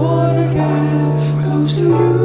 born again, close to you.